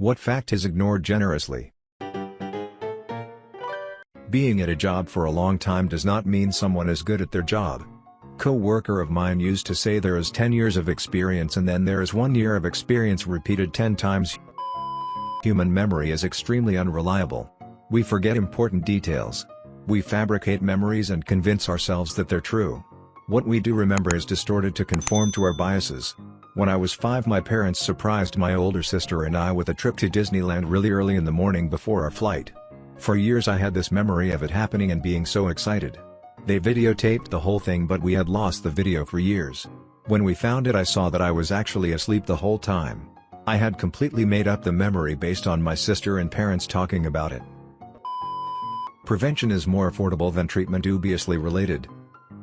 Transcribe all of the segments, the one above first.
What fact is ignored generously? Being at a job for a long time does not mean someone is good at their job. Co-worker of mine used to say there is 10 years of experience and then there is 1 year of experience repeated 10 times. Human memory is extremely unreliable. We forget important details. We fabricate memories and convince ourselves that they're true. What we do remember is distorted to conform to our biases. When I was 5 my parents surprised my older sister and I with a trip to Disneyland really early in the morning before our flight. For years I had this memory of it happening and being so excited. They videotaped the whole thing but we had lost the video for years. When we found it I saw that I was actually asleep the whole time. I had completely made up the memory based on my sister and parents talking about it. Prevention is more affordable than treatment dubiously related.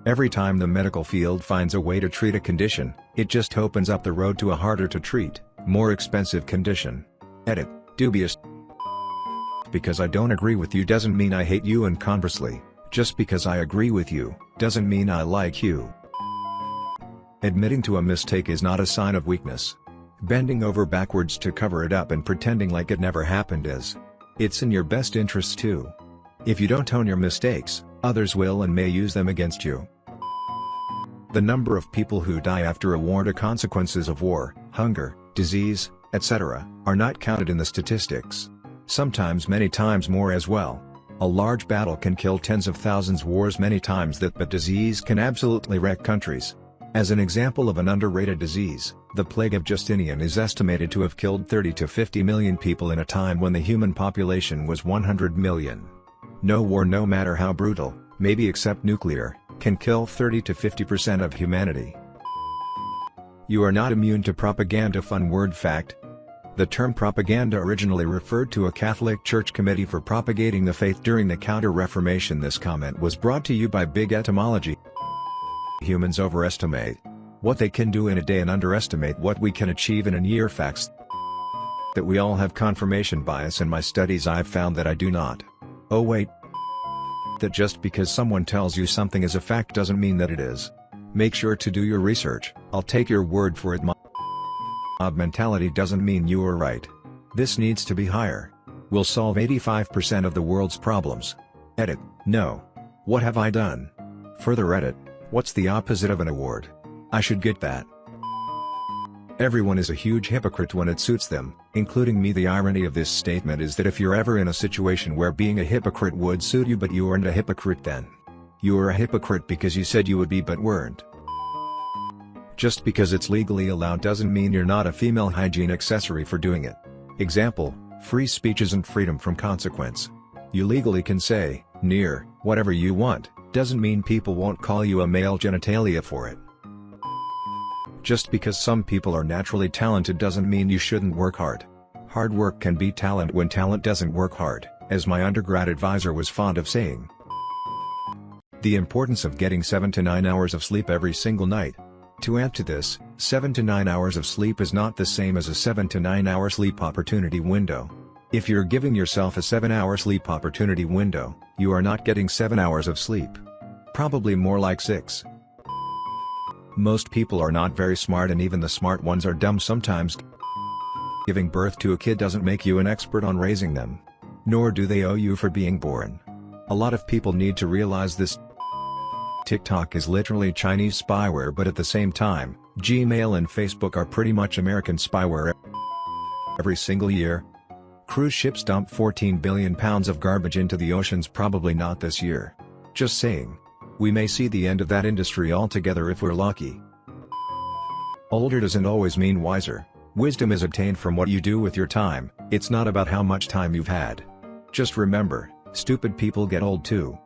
Every time the medical field finds a way to treat a condition, it just opens up the road to a harder to treat, more expensive condition. Edit, dubious. Because I don't agree with you doesn't mean I hate you and conversely, just because I agree with you, doesn't mean I like you. Admitting to a mistake is not a sign of weakness. Bending over backwards to cover it up and pretending like it never happened is. It's in your best interests too. If you don't own your mistakes, others will and may use them against you. The number of people who die after a war to consequences of war, hunger, disease, etc., are not counted in the statistics. Sometimes many times more as well. A large battle can kill tens of thousands wars many times that but disease can absolutely wreck countries. As an example of an underrated disease, the plague of Justinian is estimated to have killed 30 to 50 million people in a time when the human population was 100 million. No war no matter how brutal, maybe except nuclear, can kill 30 to 50% of humanity. You are not immune to propaganda fun word fact. The term propaganda originally referred to a Catholic Church committee for propagating the faith during the Counter-Reformation This comment was brought to you by Big Etymology. Humans overestimate what they can do in a day and underestimate what we can achieve in a year facts that we all have confirmation bias in my studies I've found that I do not. Oh wait, that just because someone tells you something is a fact doesn't mean that it is. Make sure to do your research, I'll take your word for it My, mob mentality doesn't mean you are right. This needs to be higher. We'll solve 85% of the world's problems. Edit, no. What have I done? Further edit, what's the opposite of an award? I should get that. Everyone is a huge hypocrite when it suits them, including me the irony of this statement is that if you're ever in a situation where being a hypocrite would suit you but you aren't a hypocrite then. You are a hypocrite because you said you would be but weren't. Just because it's legally allowed doesn't mean you're not a female hygiene accessory for doing it. Example, free speech isn't freedom from consequence. You legally can say, near, whatever you want, doesn't mean people won't call you a male genitalia for it. Just because some people are naturally talented doesn't mean you shouldn't work hard. Hard work can be talent when talent doesn't work hard, as my undergrad advisor was fond of saying. The importance of getting 7 to 9 hours of sleep every single night. To add to this, 7 to 9 hours of sleep is not the same as a 7 to 9 hour sleep opportunity window. If you're giving yourself a 7 hour sleep opportunity window, you are not getting 7 hours of sleep. Probably more like 6. Most people are not very smart and even the smart ones are dumb sometimes. Giving birth to a kid doesn't make you an expert on raising them. Nor do they owe you for being born. A lot of people need to realize this. TikTok is literally Chinese spyware but at the same time, Gmail and Facebook are pretty much American spyware every single year. Cruise ships dump 14 billion pounds of garbage into the oceans probably not this year. Just saying. We may see the end of that industry altogether if we're lucky. Older doesn't always mean wiser. Wisdom is obtained from what you do with your time, it's not about how much time you've had. Just remember, stupid people get old too.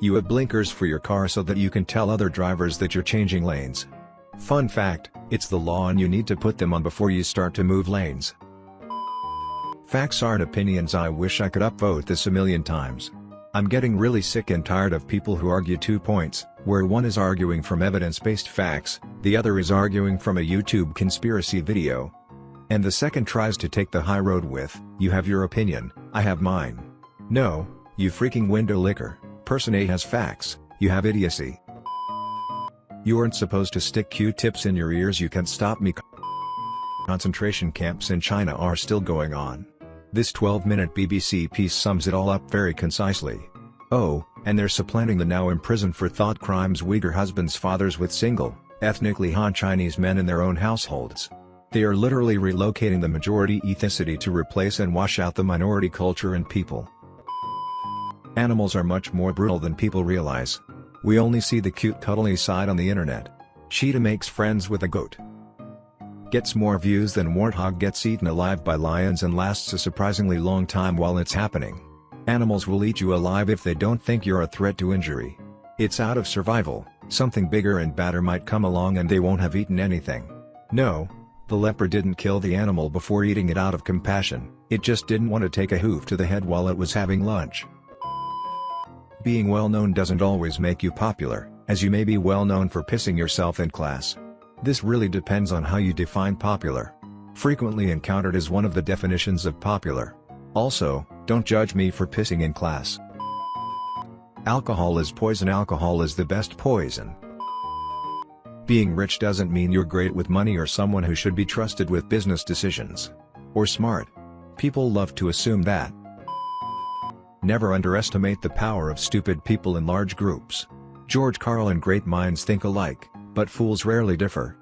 You have blinkers for your car so that you can tell other drivers that you're changing lanes. Fun fact, it's the law and you need to put them on before you start to move lanes. Facts aren't opinions I wish I could upvote this a million times. I'm getting really sick and tired of people who argue two points, where one is arguing from evidence-based facts, the other is arguing from a YouTube conspiracy video. And the second tries to take the high road with, you have your opinion, I have mine. No, you freaking window licker, person A has facts, you have idiocy. You aren't supposed to stick Q-tips in your ears you can't stop me Concentration camps in China are still going on. This 12-minute BBC piece sums it all up very concisely. Oh, and they're supplanting the now imprisoned for thought crimes Uyghur husbands fathers with single, ethnically Han Chinese men in their own households. They are literally relocating the majority ethnicity to replace and wash out the minority culture and people. Animals are much more brutal than people realize. We only see the cute cuddly side on the internet. Cheetah makes friends with a goat. Gets more views than warthog gets eaten alive by lions and lasts a surprisingly long time while it's happening. Animals will eat you alive if they don't think you're a threat to injury. It's out of survival, something bigger and badder might come along and they won't have eaten anything. No, the leopard didn't kill the animal before eating it out of compassion, it just didn't want to take a hoof to the head while it was having lunch. Being well known doesn't always make you popular, as you may be well known for pissing yourself in class. This really depends on how you define popular. Frequently encountered is one of the definitions of popular. Also, don't judge me for pissing in class. Alcohol is poison Alcohol is the best poison. Being rich doesn't mean you're great with money or someone who should be trusted with business decisions. Or smart. People love to assume that. Never underestimate the power of stupid people in large groups. George Carlin Great minds think alike, but fools rarely differ.